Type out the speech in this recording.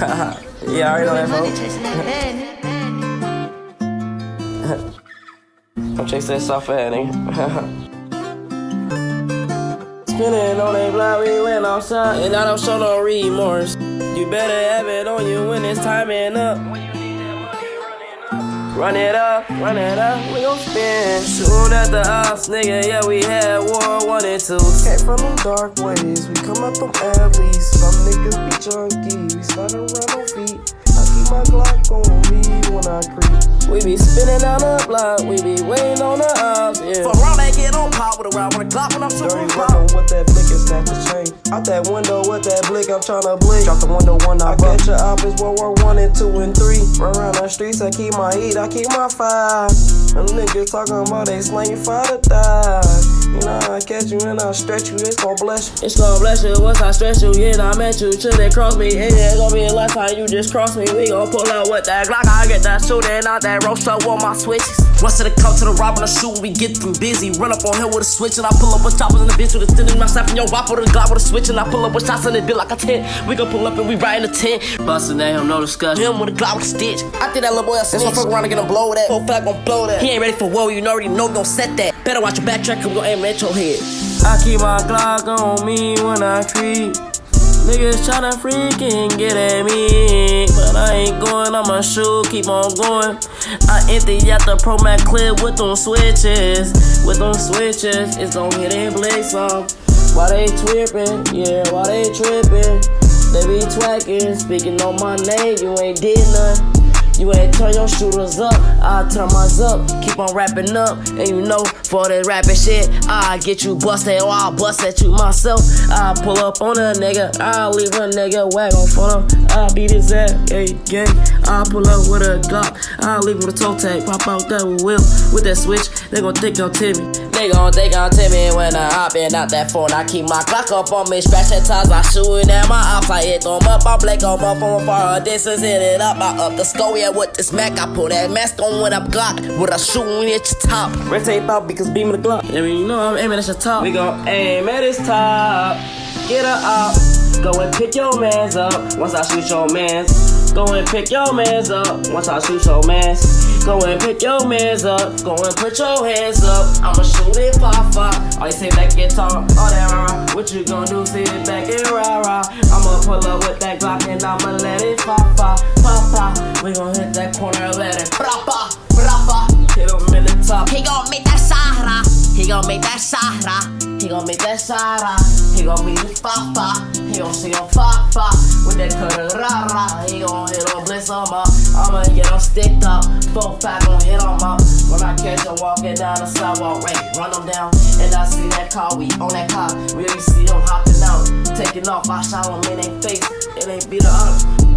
yeah, I already know that, folks. chasing that soft ass nigga. Spinning on a block, we went outside, and I don't show no remorse. You better have it on you when it's timing up. Run it up, run it up, we gon' spin. Soon at the ops, nigga, yeah, we had war one and two. Came from them dark ways, we come up them alleys. Some niggas be junkie, I creep. We be spinning down the block, we be waiting on the ops, yeah. For around that get on pop with a round with a Glock when I'm Dirty shooting work pop. on what that blick is snatch the chain. Out that window with that blick, I'm tryna blink. Drop the window one, I catch your op is World War One and two and three. Run around the streets, I keep my heat, I keep my fire. Them niggas talking about they slang you for the die. You know, I catch you and I stretch you, it's gon' bless you. It's gonna bless you once I stretch you. Yeah, I met you till they cross me. Yeah, it's gonna be a lifetime you just cross me. We gon' pull out with that Glock. I get that shooting out that roaster with my switches. Rush to the come to the rob and the shoot, we get them busy. Run up on him with a switch and I pull up with choppers in the bitch with a thin in my slapping your wop with a Glock with a switch and I pull up with shots in it, bit like a tent. We gon' pull up and we riding a tent. Bustin' at him, no discussion. Him with a Glock with a stitch. I think that little boy a snitch. This fuck around and get him blow that. Full fat gon' blow that. He ain't ready for war, you already know we gon' set that. Better watch your backtrack, cause we gon' aim at your head. I keep my Glock on me when I creep. Niggas tryna freaking get at me, but I ain't going. I'ma shoot, keep on going. I empty out the Pro Max clip with them switches, with them switches. It's gon' hit and blink some. Why they trippin'? Yeah, why they trippin'? They be twacking, speaking on my name. You ain't did none. You ain't turn your shooters up, I turn mine up. Keep on rapping up, and you know, for that rapping shit, I get you busted or I'll bust at you myself. I pull up on a nigga, I'll leave a nigga wag on front him. I beat his ass, hey, gang. I pull up with a Glock, I'll leave with a toe tag, pop out that with whip. With that switch, they gon' think I'm Timmy. They gon' think I'm Timmy when I hop in out that phone. I keep my Glock up on me, scratching times, I shooting at my ops. I hit them up, I blink them up from far distance, hit it up, I up the skull, yeah, with this Mac. I pull that mask on with a Glock, with a shooting at your top. Red tape out because beam of the Glock. I mean, you know I'm aiming at your top. We gon' aim at his top. Get her up. Go and pick your mans up. Once I shoot your mans. Go and pick your mans up. Once I shoot your mans. Go and pick your mans up. Go and put your hands up. I'ma shoot it pop pop. All you say and talk. All that rah. What you gon' do? Sit it back and rah rah. I'ma pull up with that Glock and I'ma let it pop pop. Pop pop. We gon' hit that corner, let it Brapa, brapa. hit him in the top. He gon' make that Sahara. He gon' make that Sahara. He gon' make that Sara. He gon' be the Fafa. He gon' see on Fafa. With that cutter rah rah. He gon' hit on Bliss on my. I'ma get him sticked up. Four five gon' hit on my. When I catch him walking down the sidewalk, right, run him down. And I see that car, we on that car. Really see him hopping out. Taking off, I shot him in their face. It ain't beat her up.